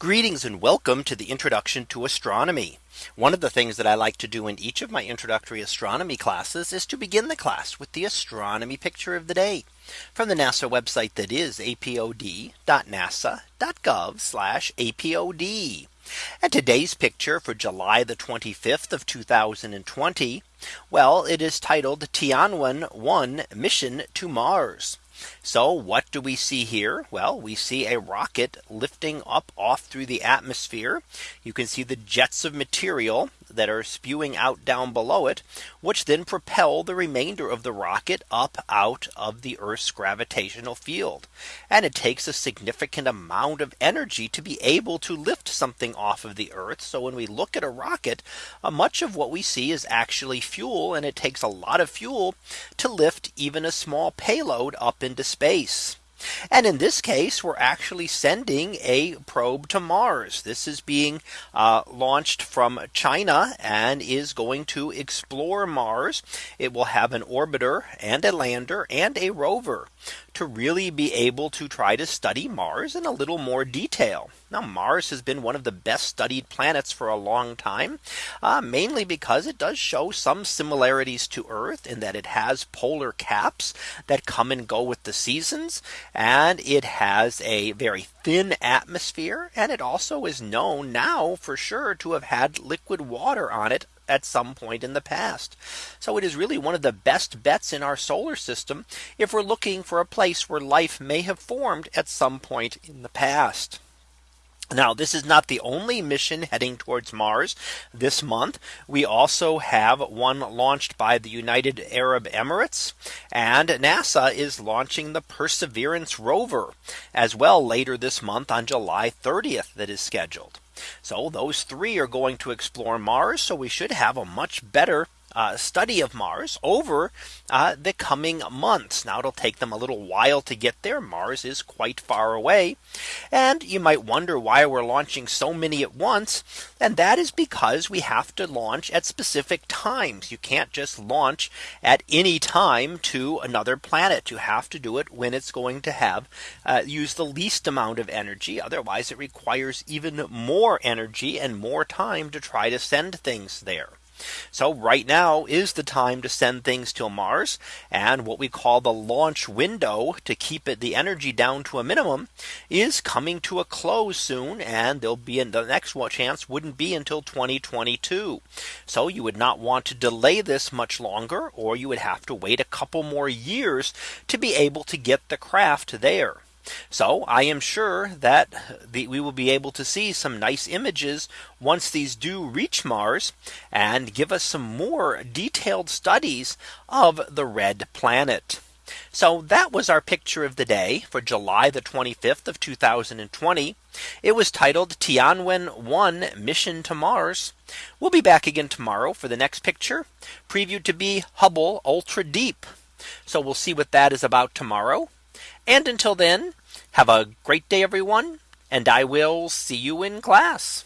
Greetings and welcome to the introduction to astronomy. One of the things that I like to do in each of my introductory astronomy classes is to begin the class with the astronomy picture of the day from the NASA website that is apod.nasa.gov apod. And today's picture for July the 25th of 2020. Well, it is titled Tianwen 1 mission to Mars. So what do we see here? Well, we see a rocket lifting up off through the atmosphere. You can see the jets of material that are spewing out down below it, which then propel the remainder of the rocket up out of the Earth's gravitational field. And it takes a significant amount of energy to be able to lift something off of the Earth. So when we look at a rocket, uh, much of what we see is actually fuel and it takes a lot of fuel to lift even a small payload up into space. And in this case, we're actually sending a probe to Mars. This is being uh, launched from China and is going to explore Mars. It will have an orbiter and a lander and a rover to really be able to try to study Mars in a little more detail. Now Mars has been one of the best studied planets for a long time, uh, mainly because it does show some similarities to Earth in that it has polar caps that come and go with the seasons. And it has a very thin atmosphere. And it also is known now for sure to have had liquid water on it at some point in the past. So it is really one of the best bets in our solar system if we're looking for a place where life may have formed at some point in the past. Now, this is not the only mission heading towards Mars this month. We also have one launched by the United Arab Emirates and NASA is launching the Perseverance rover as well later this month on July 30th that is scheduled. So those three are going to explore Mars. So we should have a much better uh, study of Mars over uh, the coming months. Now it'll take them a little while to get there. Mars is quite far away. And you might wonder why we're launching so many at once. And that is because we have to launch at specific times. You can't just launch at any time to another planet. You have to do it when it's going to have uh, use the least amount of energy. Otherwise, it requires even more energy and more time to try to send things there. So right now is the time to send things to Mars and what we call the launch window to keep it the energy down to a minimum is coming to a close soon and there'll be in the next chance wouldn't be until 2022. So you would not want to delay this much longer or you would have to wait a couple more years to be able to get the craft there. So I am sure that the, we will be able to see some nice images once these do reach Mars and give us some more detailed studies of the red planet. So that was our picture of the day for July the 25th of 2020. It was titled Tianwen 1 mission to Mars. We'll be back again tomorrow for the next picture previewed to be Hubble Ultra Deep. So we'll see what that is about tomorrow. And until then, have a great day, everyone. And I will see you in class.